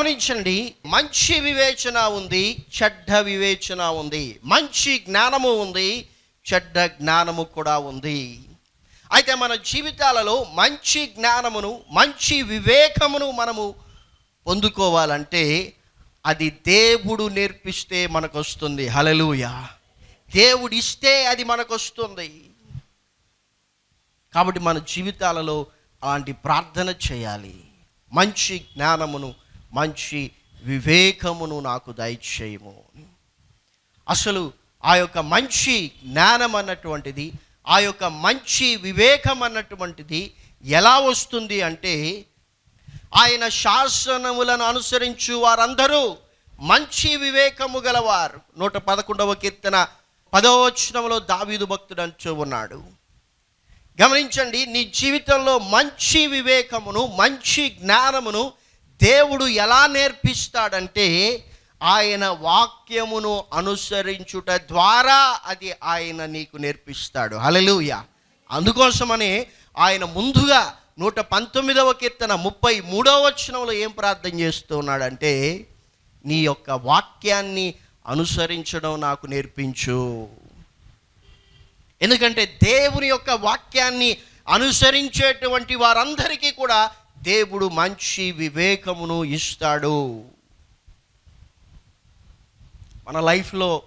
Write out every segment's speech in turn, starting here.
గమనించండి మంచి వివేచన ఉంది చెడ్డ వివేచన ఉంది. మంచి జ్ఞానము ఉంది చెడ్డ జ్ఞానము కూడా ఉంది. అయితే మన జీవితాలలో మంచి జ్ఞానమును మంచి వివేకమును మనము పొందుకోవాలంటే అది దేవుడు నేర్పిస్తే మనకు వస్తుంది హలలుయ దేవుడిస్తే అది మనకు వస్తుంది కాబట్టి మన జీవితాలలో అలాంటి ప్రార్థన చేయాలి. మంచి జ్ఞానమును మంచి వివేకమును నాకు దయచేయము. అసలు ఆ యొక్క మంచి జ్ఞానం అన్నటువంటిది ఆ యొక్క మంచి వివేకం అన్నటువంటిది ఎలా వస్తుంది అంటే ఆయన శాసనములను అనుసరించు వారందరూ మంచి వివేకము గలవారు. నూట పదకొండవ కీర్తన పదవచనంలో దావీదు భక్తుడు అంచు ఉన్నాడు. గమనించండి నీ జీవితంలో మంచి వివేకమును మంచి జ్ఞానమును దేవుడు ఎలా నేర్పిస్తాడంటే ఆయన వాక్యమును అనుసరించుట ద్వారా అది ఆయన నీకు నేర్పిస్తాడు. హలలుయ అందుకోసమనే ఆయన ముందుగా నూట పంతొమ్మిదవ కీర్తన ముప్పై మూడవ వచనంలో ఏం ప్రార్థన చేస్తున్నాడంటే నీ యొక్క వాక్యాన్ని అనుసరించడం నాకు నేర్పించు. ఎందుకంటే దేవుని యొక్క వాక్యాన్ని అనుసరించేటువంటి వారందరికీ కూడా దేవుడు మంచి వివేకమును ఇస్తాడు. మన లైఫ్లో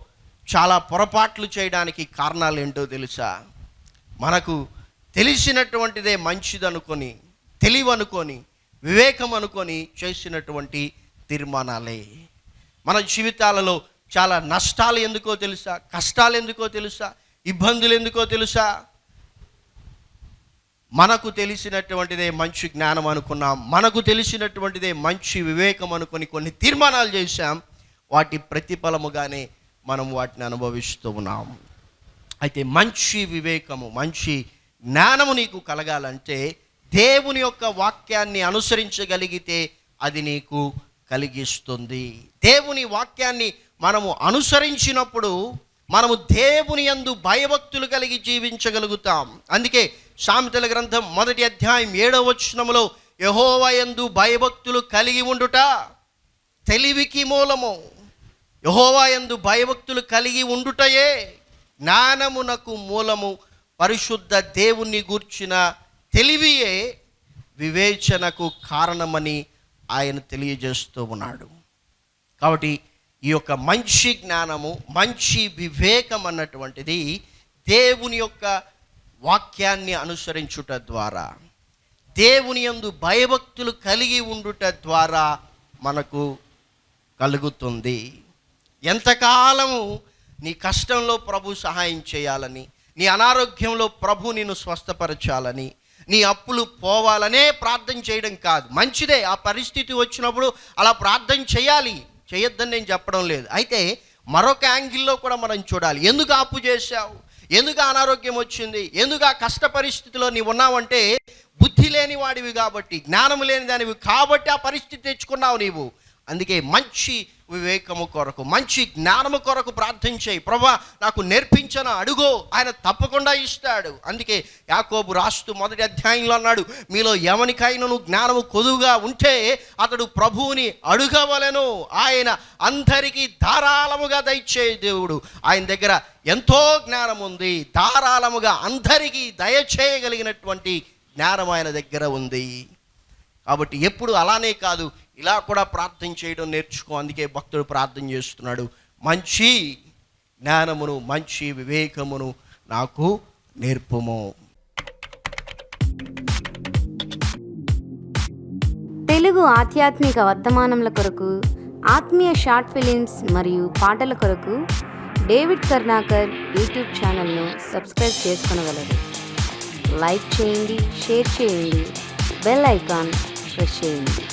చాలా పొరపాట్లు చేయడానికి కారణాలు ఏంటో తెలుసా? మనకు తెలిసినటువంటిదే మంచిదనుకొని తెలివనుకొని వివేకం అనుకొని చేసినటువంటి తీర్మానాలే. మన జీవితాలలో చాలా నష్టాలు ఎందుకో తెలుసా? కష్టాలు ఎందుకో తెలుసా? ఇబ్బందులు ఎందుకో తెలుసా? మనకు తెలిసినటువంటిదే మంచి జ్ఞానం అనుకున్నాం మనకు తెలిసినటువంటిదే మంచి వివేకం అనుకొని కొన్ని తీర్మానాలు చేశాం వాటి ప్రతిఫలముగానే మనం వాటిని అనుభవిస్తూ ఉన్నాం. అయితే మంచి వివేకము మంచి జ్ఞానము నీకు కలగాలంటే దేవుని యొక్క వాక్యాన్ని అనుసరించగలిగితే అది నీకు కలిగిస్తుంది. దేవుని వాక్యాన్ని మనము అనుసరించినప్పుడు మనము దేవుని యందు భయభక్తులు కలిగి జీవించగలుగుతాం. అందుకే సామెతల గ్రంథం మొదటి అధ్యాయం ఏడవ వచనములో యహోవయందు భయభక్తులు కలిగి ఉండుట తెలివికి మూలము. యహోవాయందు భయభక్తులు కలిగి ఉండుటయే జ్ఞానమునకు మూలము. పరిశుద్ధ దేవుణ్ణి గూర్చిన తెలివియే వివేచనకు కారణమని ఆయన తెలియజేస్తూ ఉన్నాడు. కాబట్టి ఈ యొక్క మంచి జ్ఞానము మంచి వివేకం అన్నటువంటిది దేవుని యొక్క వాక్యాన్ని అనుసరించుట ద్వారా దేవుని యందు భయభక్తులు కలిగి ఉండుట ద్వారా మనకు కలుగుతుంది. ఎంతకాలము నీ కష్టంలో ప్రభు సహాయం చేయాలని నీ అనారోగ్యంలో ప్రభు నిన్ను స్వస్థపరచాలని నీ అప్పులు పోవాలనే ప్రార్థన చేయడం కాదు. మంచిదే ఆ పరిస్థితి వచ్చినప్పుడు అలా ప్రార్థన చేయాలి. చేయొద్దని నేను చెప్పడం లేదు. అయితే మరొక యాంగిల్లో కూడా మనం చూడాలి. ఎందుకు అప్పు చేశావు? ఎందుకు అనారోగ్యం వచ్చింది? ఎందుకు ఆ కష్ట పరిస్థితిలో నీవు ఉన్నావంటే బుద్ధి లేని వాడివి కాబట్టి జ్ఞానం లేని దానివి కాబట్టి ఆ పరిస్థితి తెచ్చుకున్నావు నీవు. అందుకే మంచి వివేకము కొరకు మంచి జ్ఞానము కొరకు ప్రార్థించే ప్రభా నాకు నేర్పించను అడుగో ఆయన తప్పకుండా ఇస్తాడు. అందుకే యాకోబు రాస్తూ మొదటి అధ్యాయంలో అన్నాడు మీలో ఎవనికైనాను జ్ఞానము కొదువుగా ఉంటే అతడు ప్రభువుని అడుగవలను. ఆయన అందరికీ ధారాళముగా దయచే దేవుడు. ఆయన దగ్గర ఎంతో జ్ఞానం ఉంది ధారాళముగా అందరికీ దయచేయగలిగినటువంటి జ్ఞానం ఆయన దగ్గర ఉంది. కాబట్టి ఎప్పుడు అలానే కాదు. ఇలా కూడా ప్రార్థన చేయడం నేర్చుకో అందుకే భక్తుడు ప్రార్థన చేస్తున్నాడు. మంచి జ్ఞానమును మంచి వివేకమును నాకు నేర్పుము. తెలుగు ఆధ్యాత్మిక వర్తమానముల కొరకు ఆత్మీయ షార్ట్ ఫిలిమ్స్ మరియు పాటల కొరకు డేవిడ్ కర్ణాకర్ యూట్యూబ్ ఛానల్ను సబ్స్క్రైబ్ చేసుకునగలరు లైక్ చేయండి షేర్ చేయండి బెల్ ఐకాన్ ప్రెస్ చేయండి.